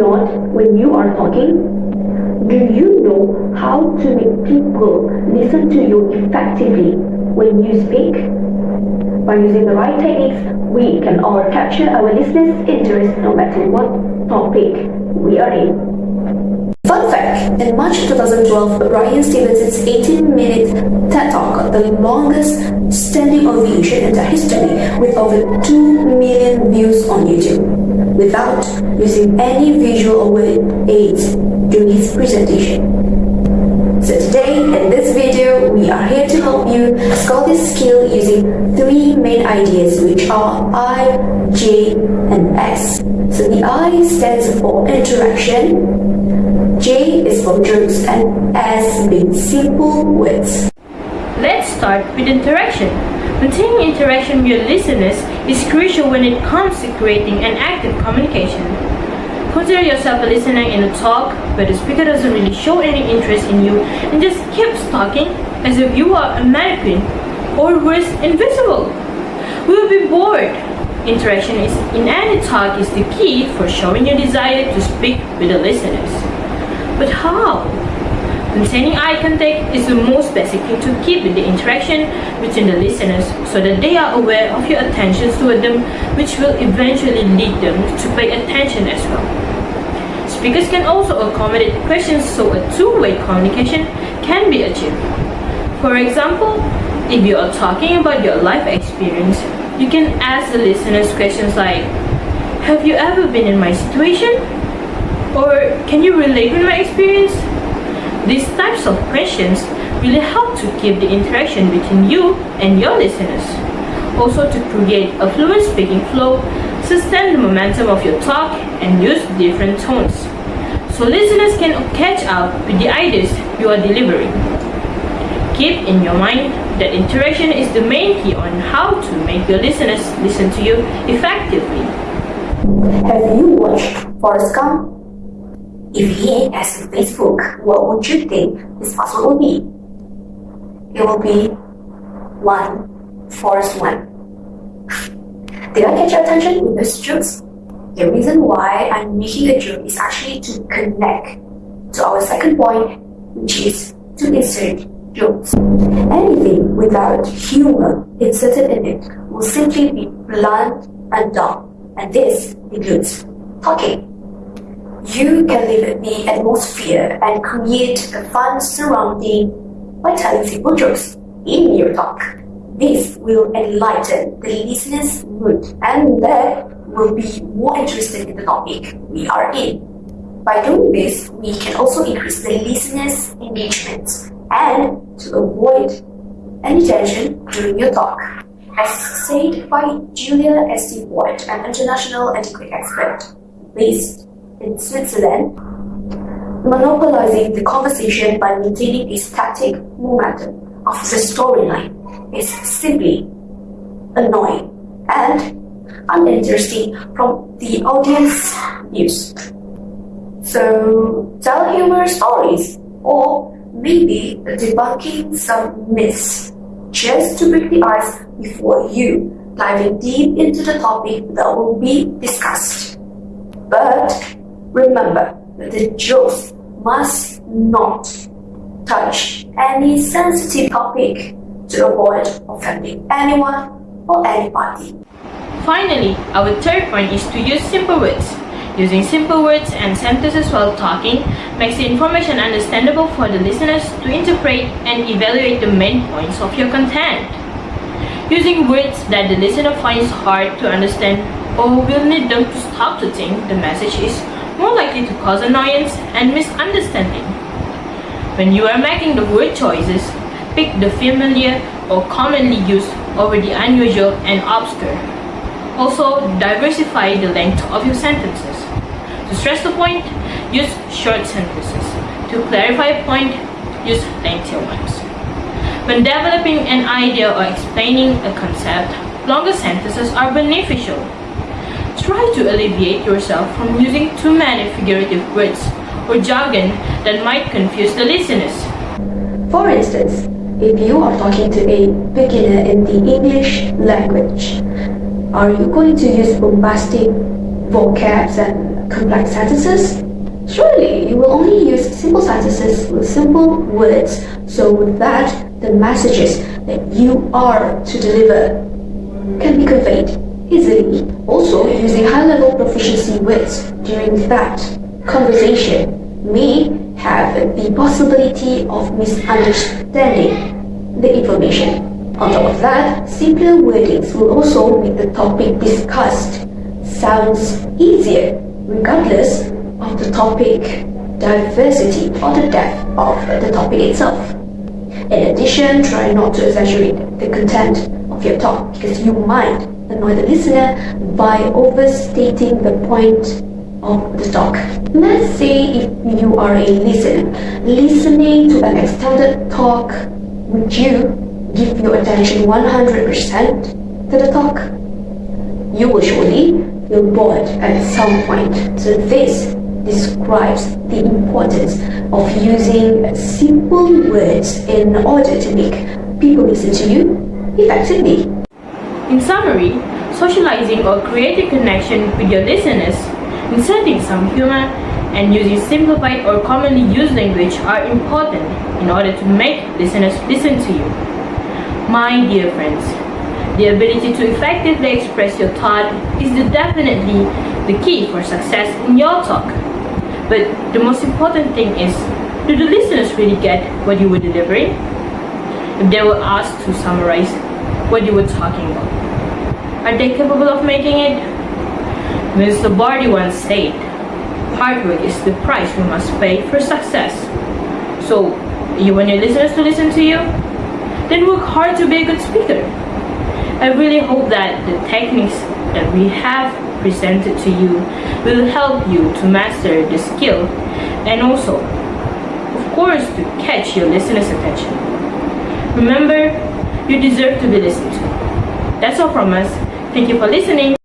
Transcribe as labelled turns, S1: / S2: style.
S1: you are talking, do you know how to make people listen to you effectively when you speak? By using the right techniques, we can all capture our listeners' interest no matter what topic we are in. Fun fact, in March 2012, Bryan Stevenson's 18-minute TED Talk, the longest standing ovation in the history, with over 2 million views on YouTube, without using any visual aids during his presentation. So today, in this video, we are here to help you score this skill using three main ideas which are I, J, and S. So the I stands for interaction, J is for jokes and S being simple words.
S2: Start with interaction. Maintaining interaction with your listeners is crucial when it comes to creating an active communication. Consider yourself a listener in a talk where the speaker doesn't really show any interest in you and just keeps talking as if you are a mannequin or worse, invisible. We will be bored. Interaction is in any talk is the key for showing your desire to speak with the listeners. But how? Maintaining eye contact is the most basic thing to keep the interaction between the listeners so that they are aware of your attention toward them which will eventually lead them to pay attention as well. Speakers can also accommodate questions so a two-way communication can be achieved. For example, if you are talking about your life experience, you can ask the listeners questions like, Have you ever been in my situation? Or can you relate with my experience? These types of questions really help to keep the interaction between you and your listeners. Also to create a fluent speaking flow, sustain the momentum of your talk and use different tones. So listeners can catch up with the ideas you are delivering. Keep in your mind that interaction is the main key on how to make your listeners listen to you effectively.
S1: Have you watched Forrest Gump? If he has Facebook, what would you think his password will be? It will be one force one. Did I catch your attention with those jokes? The reason why I'm making a joke is actually to connect to our second point, which is to insert jokes. Anything without humor inserted in it will simply be blunt and dumb, and this includes talking. You can live the atmosphere and create a fun surrounding by telling simple jokes in your talk. This will enlighten the listener's mood and they will be more interested in the topic we are in. By doing this, we can also increase the listener's engagement and to avoid any tension during your talk. As said by Julia S.D. Boyd, an international etiquette expert based in Switzerland, monopolizing the conversation by maintaining a static momentum of the storyline is simply annoying and uninteresting from the audience views. So tell humor stories or maybe debunking some myths just to break the ice before you diving deep into the topic that will be discussed. But Remember that the jokes must not touch any sensitive topic to avoid offending anyone or anybody.
S2: Finally, our third point is to use simple words. Using simple words and sentences while talking makes the information understandable for the listeners to interpret and evaluate the main points of your content. Using words that the listener finds hard to understand or will need them to stop to think the message is more likely to cause annoyance and misunderstanding. When you are making the word choices, pick the familiar or commonly used over the unusual and obscure. Also, diversify the length of your sentences. To stress the point, use short sentences. To clarify a point, use lengthier ones. When developing an idea or explaining a concept, longer sentences are beneficial Try to alleviate yourself from using too many figurative words or jargon that might confuse the listeners.
S1: For instance, if you are talking to a beginner in the English language, are you going to use bombastic vocabs and complex sentences? Surely, you will only use simple sentences with simple words so that the messages that you are to deliver can be conveyed easily. Also, using high-level proficiency words during that conversation may have the possibility of misunderstanding the information. On top of that, simpler wordings will also make the topic discussed sounds easier regardless of the topic diversity or the depth of the topic itself. In addition, try not to exaggerate the content of your talk because you might annoy the listener by overstating the point of the talk. Let's say if you are a listener, listening to an extended talk, would you give your attention 100% to the talk? You will surely feel bored at some point. So this describes the importance of using simple words in order to make people listen to you effectively.
S2: In summary, socializing or creating connection with your listeners, inserting some humor, and using simplified or commonly used language are important in order to make listeners listen to you. My dear friends, the ability to effectively express your thought is the definitely the key for success in your talk. But the most important thing is, do the listeners really get what you were delivering? If they were asked to summarize what you were talking about, are they capable of making it? Mr. Bardi once said, hard work is the price we must pay for success. So, you want your listeners to listen to you? Then work hard to be a good speaker. I really hope that the techniques that we have presented to you will help you to master the skill and also, of course, to catch your listeners' attention. Remember, you deserve to be listened to. That's all from us. Thank you for listening.